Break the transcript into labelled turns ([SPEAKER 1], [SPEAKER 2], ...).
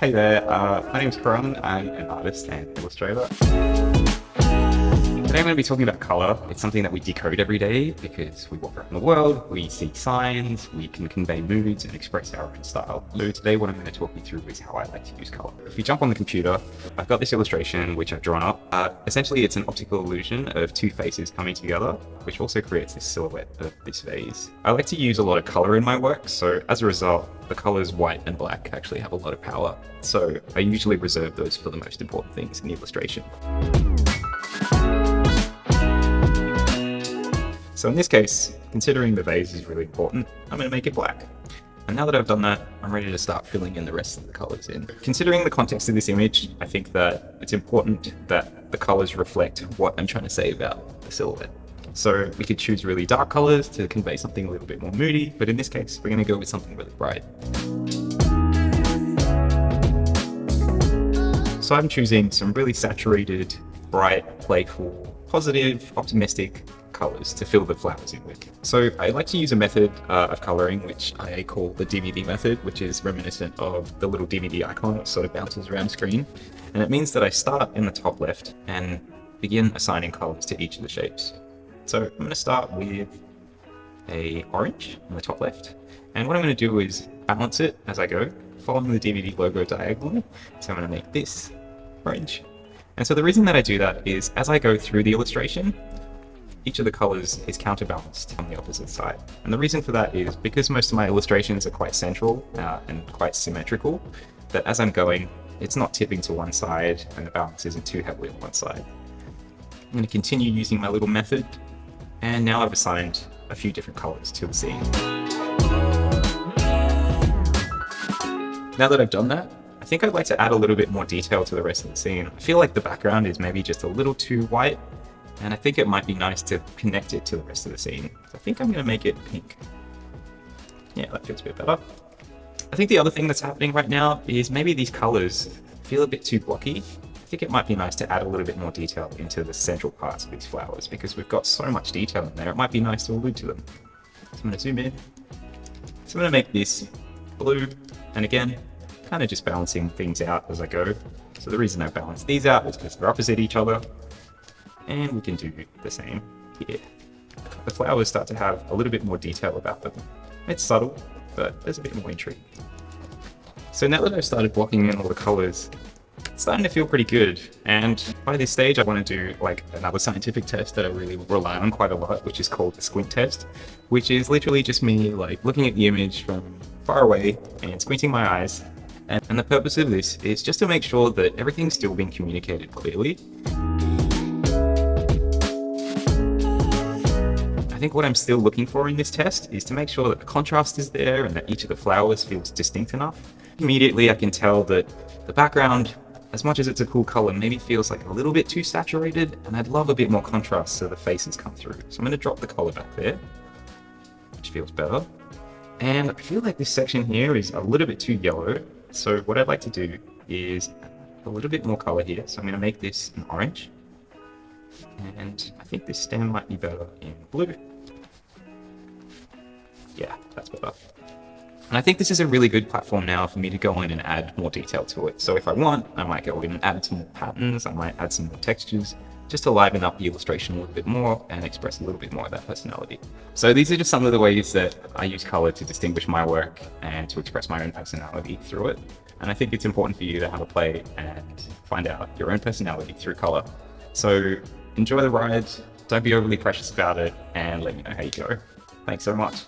[SPEAKER 1] Hey there, uh, my name is Karan. I'm an artist and illustrator. Today I'm going to be talking about color. It's something that we decode every day because we walk around the world, we see signs, we can convey moods and express our own style. So today what I'm going to talk you through is how I like to use color. If you jump on the computer, I've got this illustration which I've drawn up. Uh, essentially it's an optical illusion of two faces coming together, which also creates this silhouette of this vase. I like to use a lot of color in my work, so as a result, the colors white and black actually have a lot of power. So I usually reserve those for the most important things in the illustration. So in this case, considering the vase is really important, I'm going to make it black. And now that I've done that, I'm ready to start filling in the rest of the colors in. Considering the context of this image, I think that it's important that the colors reflect what I'm trying to say about the silhouette. So we could choose really dark colors to convey something a little bit more moody, but in this case, we're going to go with something really bright. So I'm choosing some really saturated, bright, playful, positive, optimistic colors to fill the flowers in with. So I like to use a method uh, of coloring which I call the DVD method, which is reminiscent of the little DVD icon that sort of bounces around the screen. And it means that I start in the top left and begin assigning colors to each of the shapes. So I'm going to start with a orange on the top left. And what I'm going to do is balance it as I go, following the DVD logo diagonally. So I'm going to make this orange. And so the reason that I do that is as I go through the illustration, each of the colors is counterbalanced on the opposite side. And the reason for that is because most of my illustrations are quite central uh, and quite symmetrical, that as I'm going, it's not tipping to one side and the balance isn't too heavily on one side. I'm going to continue using my little method, and now I've assigned a few different colors to the scene. Now that I've done that, I think I'd like to add a little bit more detail to the rest of the scene. I feel like the background is maybe just a little too white and I think it might be nice to connect it to the rest of the scene. I think I'm going to make it pink. Yeah, that feels a bit better. I think the other thing that's happening right now is maybe these colors feel a bit too blocky. I think it might be nice to add a little bit more detail into the central parts of these flowers because we've got so much detail in there, it might be nice to allude to them. So I'm going to zoom in. So I'm going to make this blue, and again, kind of just balancing things out as I go. So the reason I balance these out is because they're opposite each other, and we can do the same here. The flowers start to have a little bit more detail about them. It's subtle, but there's a bit more intrigue. So now that I've started blocking in all the colors, it's starting to feel pretty good. And by this stage, I want to do like another scientific test that I really rely on quite a lot, which is called the squint test, which is literally just me like looking at the image from far away and squinting my eyes. And, and the purpose of this is just to make sure that everything's still being communicated clearly. Think what I'm still looking for in this test is to make sure that the contrast is there and that each of the flowers feels distinct enough. Immediately I can tell that the background, as much as it's a cool color, maybe feels like a little bit too saturated and I'd love a bit more contrast so the faces come through. So I'm going to drop the color back there, which feels better. And I feel like this section here is a little bit too yellow. So what I'd like to do is a little bit more color here. So I'm going to make this an orange. And I think this stem might be better in blue. Yeah, that's better. And I think this is a really good platform now for me to go in and add more detail to it. So if I want, I might go in and add some more patterns, I might add some more textures, just to liven up the illustration a little bit more and express a little bit more of that personality. So these are just some of the ways that I use color to distinguish my work and to express my own personality through it. And I think it's important for you to have a play and find out your own personality through color. So enjoy the ride, don't be overly precious about it, and let me know how you go. Thanks so much.